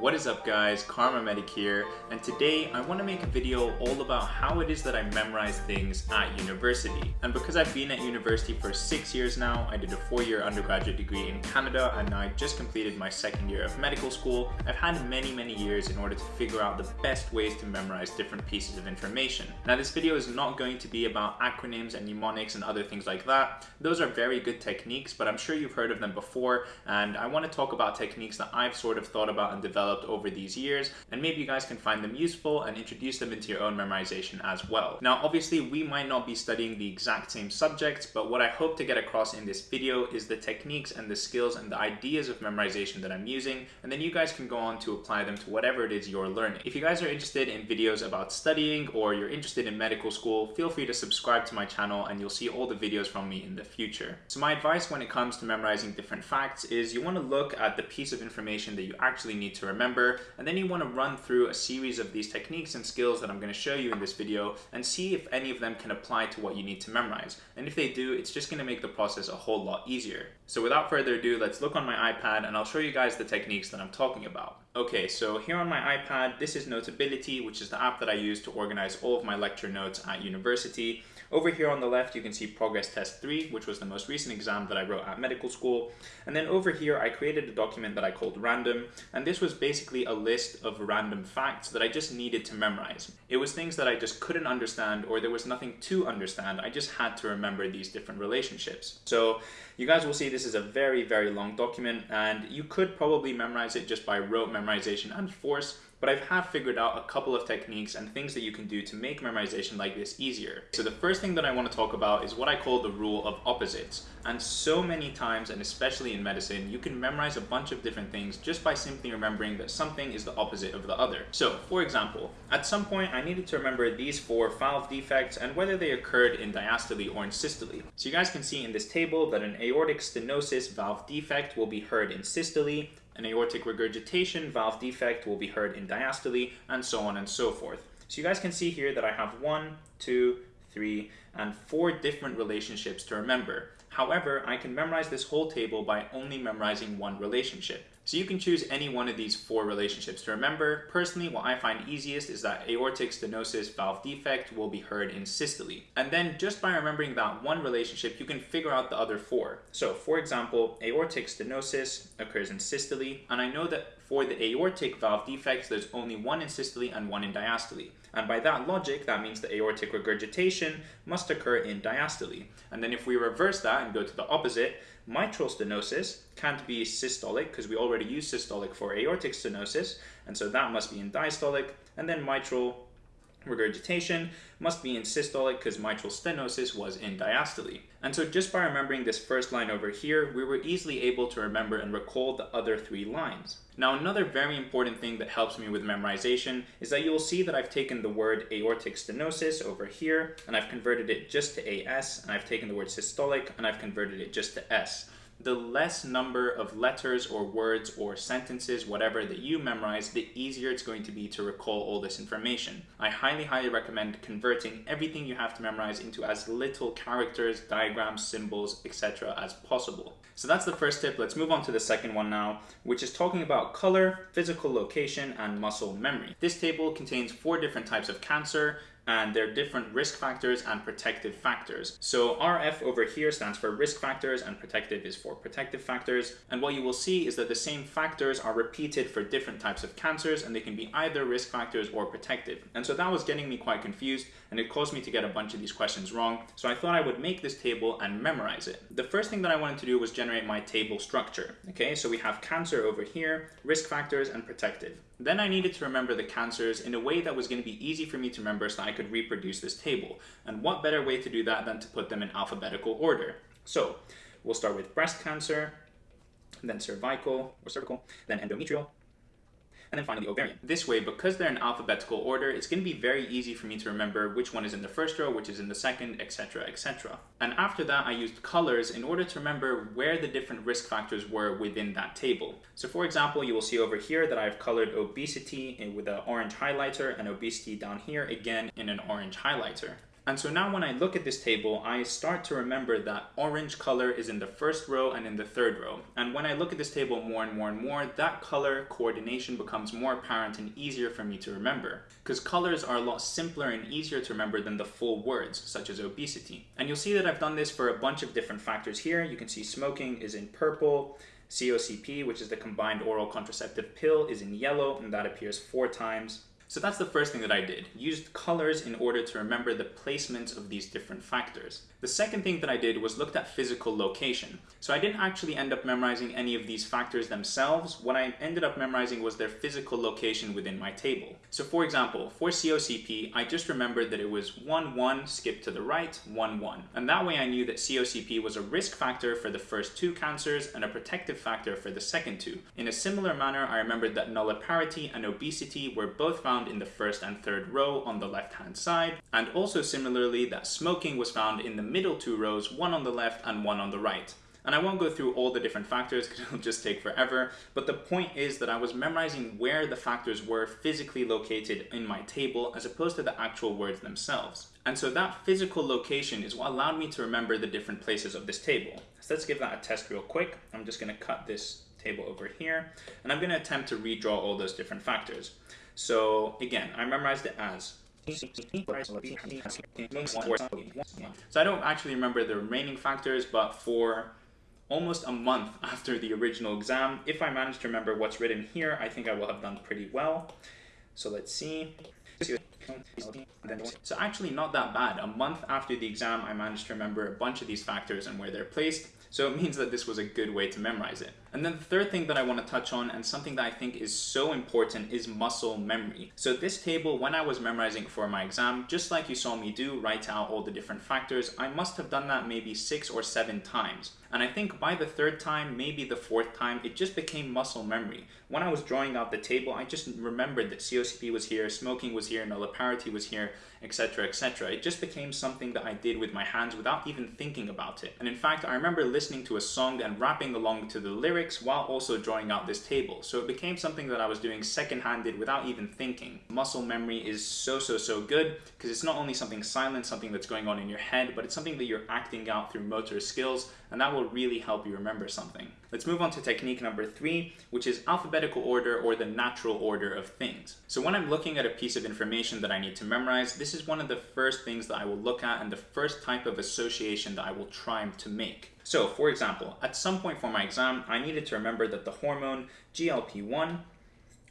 What is up guys, Kharma Medic here, and today I want to make a video all about how it is that I memorize things at university. And because I've been at university for six years now, I did a four-year undergraduate degree in Canada and I just completed my second year of medical school, I've had many many years in order to figure out the best ways to memorize different pieces of information. Now this video is not going to be about acronyms and mnemonics and other things like that. Those are very good techniques, but I'm sure you've heard of them before, and I want to talk about techniques that I've sort of thought about and developed developed over these years, and maybe you guys can find them useful and introduce them into your own memorization as well. Now, obviously, we might not be studying the exact same subjects, but what I hope to get across in this video is the techniques and the skills and the ideas of memorization that I'm using, and then you guys can go on to apply them to whatever it is you're learning. If you guys are interested in videos about studying or you're interested in medical school, feel free to subscribe to my channel and you'll see all the videos from me in the future. So my advice when it comes to memorizing different facts is you want to look at the piece of information that you actually need to remember remember, and then you want to run through a series of these techniques and skills that I'm going to show you in this video and see if any of them can apply to what you need to memorize. And if they do, it's just going to make the process a whole lot easier. So without further ado, let's look on my iPad and I'll show you guys the techniques that I'm talking about. Okay, so here on my iPad, this is Notability, which is the app that I use to organize all of my lecture notes at university. Over here on the left, you can see Progress Test 3, which was the most recent exam that I wrote at medical school. And then over here, I created a document that I called Random, and this was basically a list of random facts that I just needed to memorize. It was things that I just couldn't understand or there was nothing to understand. I just had to remember these different relationships. So you guys will see this is a very, very long document and you could probably memorize it just by rote memorization and force, but I have figured out a couple of techniques and things that you can do to make memorization like this easier. So the first thing that I want to talk about is what I call the rule of opposites. And so many times, and especially in medicine, you can memorize a bunch of different things just by simply remembering that something is the opposite of the other. So, for example, at some point I needed to remember these four valve defects and whether they occurred in diastole or in systole. So you guys can see in this table that an aortic stenosis valve defect will be heard in systole, an aortic regurgitation valve defect will be heard in diastole, and so on and so forth. So you guys can see here that I have one, two, three, and four different relationships to remember. However, I can memorize this whole table by only memorizing one relationship. So you can choose any one of these four relationships to remember. Personally, what I find easiest is that aortic stenosis valve defect will be heard in systole. And then just by remembering that one relationship, you can figure out the other four. So for example, aortic stenosis occurs in systole, and I know that for the aortic valve defects, there's only one in systole and one in diastole. And by that logic, that means the aortic regurgitation must occur in diastole. And then if we reverse that and go to the opposite, mitral stenosis can't be systolic because we already use systolic for aortic stenosis, and so that must be in diastolic, and then mitral regurgitation must be in systolic because mitral stenosis was in diastole. And so just by remembering this first line over here, we were easily able to remember and recall the other three lines. Now another very important thing that helps me with memorization is that you'll see that I've taken the word aortic stenosis over here and I've converted it just to AS and I've taken the word systolic and I've converted it just to S the less number of letters or words or sentences, whatever that you memorize, the easier it's going to be to recall all this information. I highly, highly recommend converting everything you have to memorize into as little characters, diagrams, symbols, etc. as possible. So that's the first tip. Let's move on to the second one now, which is talking about color, physical location, and muscle memory. This table contains four different types of cancer, and there are different risk factors and protective factors. So RF over here stands for risk factors and protective is for protective factors. And what you will see is that the same factors are repeated for different types of cancers and they can be either risk factors or protective. And so that was getting me quite confused and it caused me to get a bunch of these questions wrong. So I thought I would make this table and memorize it. The first thing that I wanted to do was generate my table structure. Okay, so we have cancer over here, risk factors and protective. Then I needed to remember the cancers in a way that was going to be easy for me to remember so I could reproduce this table. And what better way to do that than to put them in alphabetical order? So we'll start with breast cancer, then cervical or cervical, then endometrial, and then finally the ovarian. This way, because they're in alphabetical order, it's going to be very easy for me to remember which one is in the first row, which is in the second, etc, etc. And after that, I used colors in order to remember where the different risk factors were within that table. So for example, you will see over here that I've colored obesity with an orange highlighter and obesity down here again in an orange highlighter. And so now when I look at this table, I start to remember that orange color is in the first row and in the third row. And when I look at this table more and more and more, that color coordination becomes more apparent and easier for me to remember. Because colors are a lot simpler and easier to remember than the full words, such as obesity. And you'll see that I've done this for a bunch of different factors here. You can see smoking is in purple, COCP, which is the combined oral contraceptive pill, is in yellow, and that appears four times. So that's the first thing that I did, used colors in order to remember the placement of these different factors. The second thing that I did was looked at physical location. So I didn't actually end up memorizing any of these factors themselves. What I ended up memorizing was their physical location within my table. So for example, for COCP, I just remembered that it was 1, 1, skip to the right, 1, 1. And that way I knew that COCP was a risk factor for the first two cancers and a protective factor for the second two. In a similar manner, I remembered that nulliparity and obesity were both found in the first and third row on the left-hand side, and also similarly that smoking was found in the middle two rows, one on the left and one on the right. And I won't go through all the different factors because it'll just take forever, but the point is that I was memorizing where the factors were physically located in my table as opposed to the actual words themselves. And so that physical location is what allowed me to remember the different places of this table. So let's give that a test real quick. I'm just gonna cut this table over here, and I'm gonna attempt to redraw all those different factors. So again, I memorized it as so I don't actually remember the remaining factors, but for almost a month after the original exam, if I manage to remember what's written here, I think I will have done pretty well. So let's see. So actually not that bad. A month after the exam, I managed to remember a bunch of these factors and where they're placed. So it means that this was a good way to memorize it. And then the third thing that I want to touch on and something that I think is so important is muscle memory. So this table, when I was memorizing for my exam, just like you saw me do, write out all the different factors, I must have done that maybe six or seven times. And I think by the third time, maybe the fourth time, it just became muscle memory. When I was drawing out the table, I just remembered that COCP was here, smoking was here, nulliparity was here, etc, etc. It just became something that I did with my hands without even thinking about it. And in fact, I remember listening to a song and rapping along to the lyrics while also drawing out this table. So it became something that I was doing second-handed without even thinking. Muscle memory is so, so, so good because it's not only something silent, something that's going on in your head, but it's something that you're acting out through motor skills and that will really help you remember something. Let's move on to technique number three, which is alphabetical order or the natural order of things. So when I'm looking at a piece of information that I need to memorize, this is one of the first things that I will look at and the first type of association that I will try to make. So for example, at some point for my exam, I needed to remember that the hormone GLP-1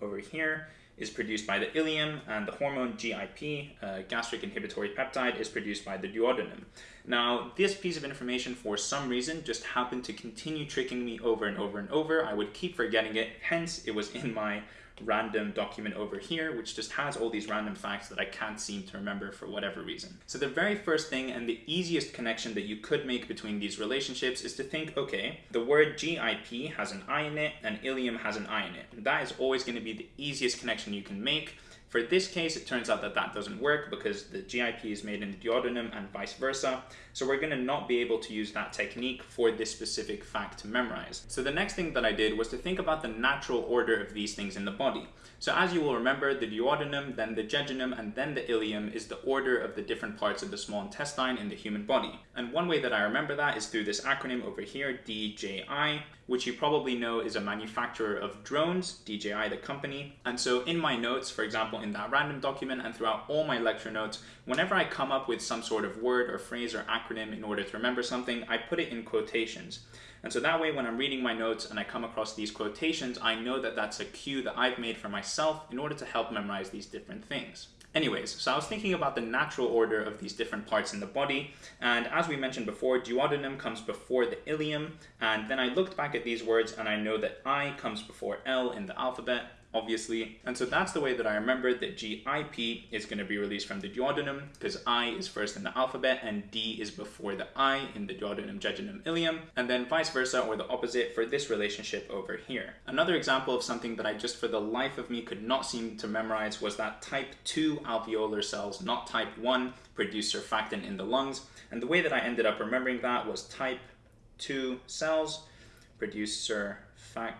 over here is produced by the ileum and the hormone GIP, uh, gastric inhibitory peptide, is produced by the duodenum. Now, this piece of information for some reason just happened to continue tricking me over and over and over. I would keep forgetting it, hence it was in my random document over here, which just has all these random facts that I can't seem to remember for whatever reason. So the very first thing and the easiest connection that you could make between these relationships is to think, okay, the word GIP has an I in it and Ileum has an I in it. And that is always going to be the easiest connection you can make for this case, it turns out that that doesn't work because the GIP is made in the duodenum and vice versa. So we're gonna not be able to use that technique for this specific fact to memorize. So the next thing that I did was to think about the natural order of these things in the body. So as you will remember, the duodenum, then the jejunum, and then the ileum is the order of the different parts of the small intestine in the human body. And one way that I remember that is through this acronym over here, DJI, which you probably know is a manufacturer of drones, DJI the company. And so in my notes, for example, in that random document and throughout all my lecture notes, whenever I come up with some sort of word or phrase or acronym in order to remember something, I put it in quotations. And so that way when I'm reading my notes and I come across these quotations, I know that that's a cue that I've made for myself in order to help memorize these different things. Anyways, so I was thinking about the natural order of these different parts in the body, and as we mentioned before, duodenum comes before the ileum, and then I looked back at these words and I know that I comes before L in the alphabet, obviously. And so that's the way that I remember that GIP is going to be released from the duodenum because I is first in the alphabet and D is before the I in the duodenum, jejunum, ileum, and then vice versa or the opposite for this relationship over here. Another example of something that I just for the life of me could not seem to memorize was that type 2 alveolar cells, not type 1, produce surfactant in the lungs. And the way that I ended up remembering that was type 2 cells produce surfactant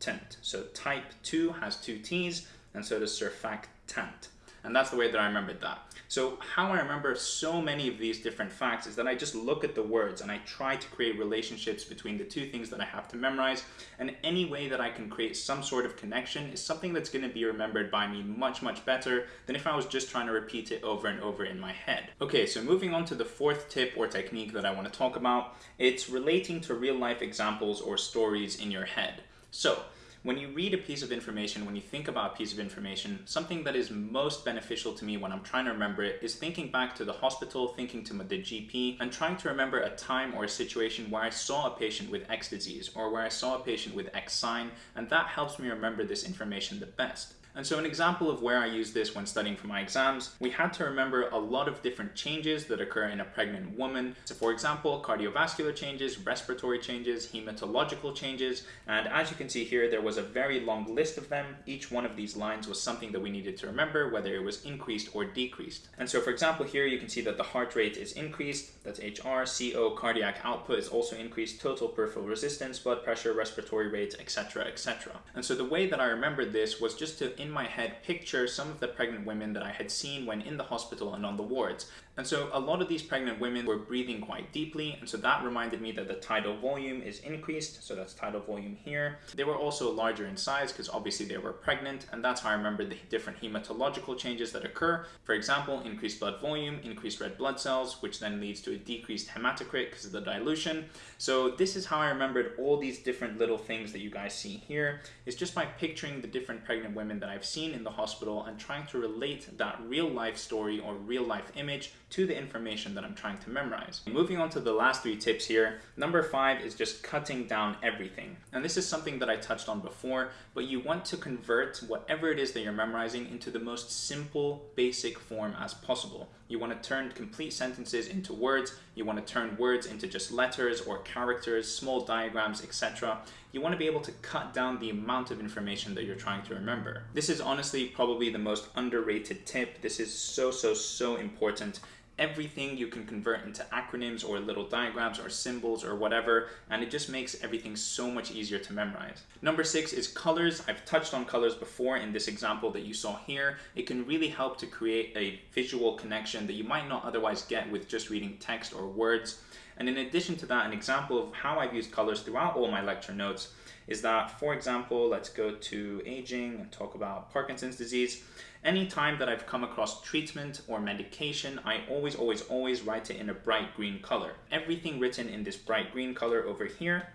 surfactant. So type 2 has two T's, and so does surfactant. And that's the way that I remembered that. So how I remember so many of these different facts is that I just look at the words and I try to create relationships between the two things that I have to memorize. And any way that I can create some sort of connection is something that's going to be remembered by me much, much better than if I was just trying to repeat it over and over in my head. Okay, so moving on to the fourth tip or technique that I want to talk about, it's relating to real life examples or stories in your head. So when you read a piece of information, when you think about a piece of information, something that is most beneficial to me when I'm trying to remember it is thinking back to the hospital, thinking to the GP, and trying to remember a time or a situation where I saw a patient with X disease or where I saw a patient with X sign, and that helps me remember this information the best. And so an example of where I use this when studying for my exams, we had to remember a lot of different changes that occur in a pregnant woman. So for example, cardiovascular changes, respiratory changes, hematological changes, and as you can see here, there was a very long list of them. Each one of these lines was something that we needed to remember, whether it was increased or decreased. And so for example, here you can see that the heart rate is increased, that's HR, CO, cardiac output is also increased, total peripheral resistance, blood pressure, respiratory rate, etc, etc. And so the way that I remembered this was just to in my head picture some of the pregnant women that I had seen when in the hospital and on the wards. And so a lot of these pregnant women were breathing quite deeply, and so that reminded me that the tidal volume is increased, so that's tidal volume here. They were also larger in size because obviously they were pregnant, and that's how I remember the different hematological changes that occur. For example, increased blood volume, increased red blood cells, which then leads to a decreased hematocrit because of the dilution. So this is how I remembered all these different little things that you guys see here, is just by picturing the different pregnant women that I've seen in the hospital and trying to relate that real life story or real life image to the information that I'm trying to memorize. Moving on to the last three tips here, number five is just cutting down everything. And this is something that I touched on before, but you want to convert whatever it is that you're memorizing into the most simple, basic form as possible. You want to turn complete sentences into words, you want to turn words into just letters or characters, small diagrams, etc. You want to be able to cut down the amount of information that you're trying to remember. This is honestly probably the most underrated tip. This is so, so, so important everything you can convert into acronyms or little diagrams or symbols or whatever, and it just makes everything so much easier to memorize. Number six is colors. I've touched on colors before in this example that you saw here. It can really help to create a visual connection that you might not otherwise get with just reading text or words. And in addition to that, an example of how I've used colors throughout all my lecture notes is that, for example, let's go to aging and talk about Parkinson's disease. Anytime that I've come across treatment or medication, I always, always, always write it in a bright green color. Everything written in this bright green color over here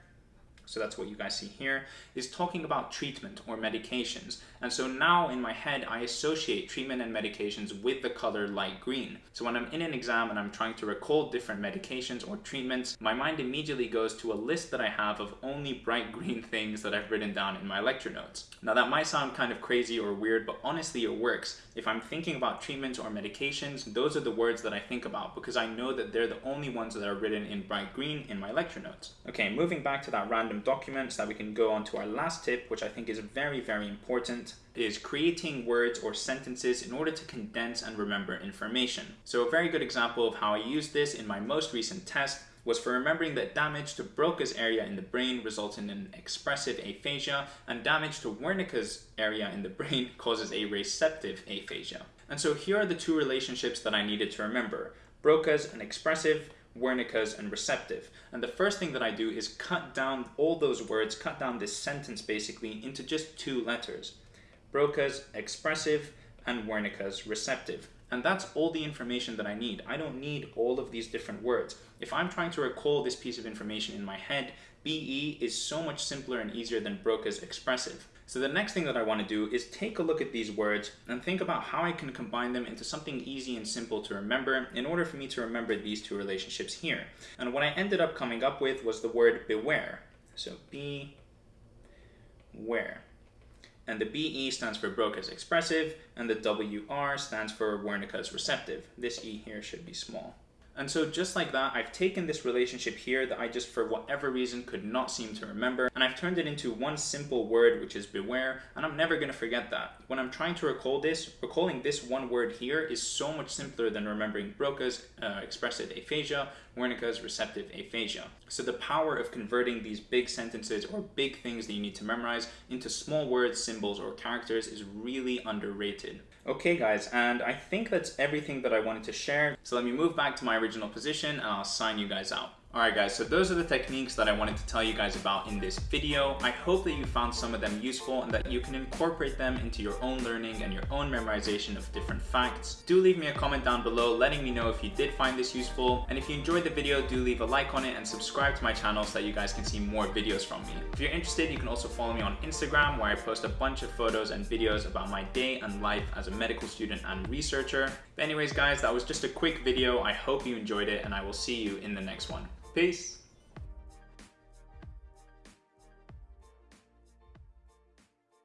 so that's what you guys see here, is talking about treatment or medications. And so now in my head, I associate treatment and medications with the color light green. So when I'm in an exam and I'm trying to recall different medications or treatments, my mind immediately goes to a list that I have of only bright green things that I've written down in my lecture notes. Now that might sound kind of crazy or weird, but honestly it works. If I'm thinking about treatments or medications, those are the words that I think about because I know that they're the only ones that are written in bright green in my lecture notes. Okay, moving back to that random document so that we can go on to our last tip, which I think is very, very important, is creating words or sentences in order to condense and remember information. So a very good example of how I used this in my most recent test was for remembering that damage to Broca's area in the brain results in an expressive aphasia and damage to Wernicke's area in the brain causes a receptive aphasia. And so here are the two relationships that I needed to remember. Broca's an expressive, Wernicke's, and receptive. And the first thing that I do is cut down all those words, cut down this sentence basically into just two letters. Broca's expressive and Wernicke's receptive. And that's all the information that I need. I don't need all of these different words. If I'm trying to recall this piece of information in my head, BE is so much simpler and easier than Broca's expressive. So the next thing that I want to do is take a look at these words and think about how I can combine them into something easy and simple to remember in order for me to remember these two relationships here. And what I ended up coming up with was the word beware. So be where and the BE stands for Broca's expressive, and the WR stands for Wernicke's receptive. This E here should be small. And so just like that, I've taken this relationship here that I just for whatever reason could not seem to remember, and I've turned it into one simple word, which is beware, and I'm never gonna forget that. When I'm trying to recall this, recalling this one word here is so much simpler than remembering Broca's uh, expressive aphasia, Wernicke's receptive aphasia. So the power of converting these big sentences or big things that you need to memorize into small words, symbols, or characters is really underrated. Okay guys, and I think that's everything that I wanted to share. So let me move back to my original position and I'll sign you guys out. Alright guys, so those are the techniques that I wanted to tell you guys about in this video. I hope that you found some of them useful and that you can incorporate them into your own learning and your own memorization of different facts. Do leave me a comment down below letting me know if you did find this useful. And if you enjoyed the video, do leave a like on it and subscribe to my channel so that you guys can see more videos from me. If you're interested, you can also follow me on Instagram where I post a bunch of photos and videos about my day and life as a medical student and researcher. But anyways guys, that was just a quick video. I hope you enjoyed it and I will see you in the next one. Peace.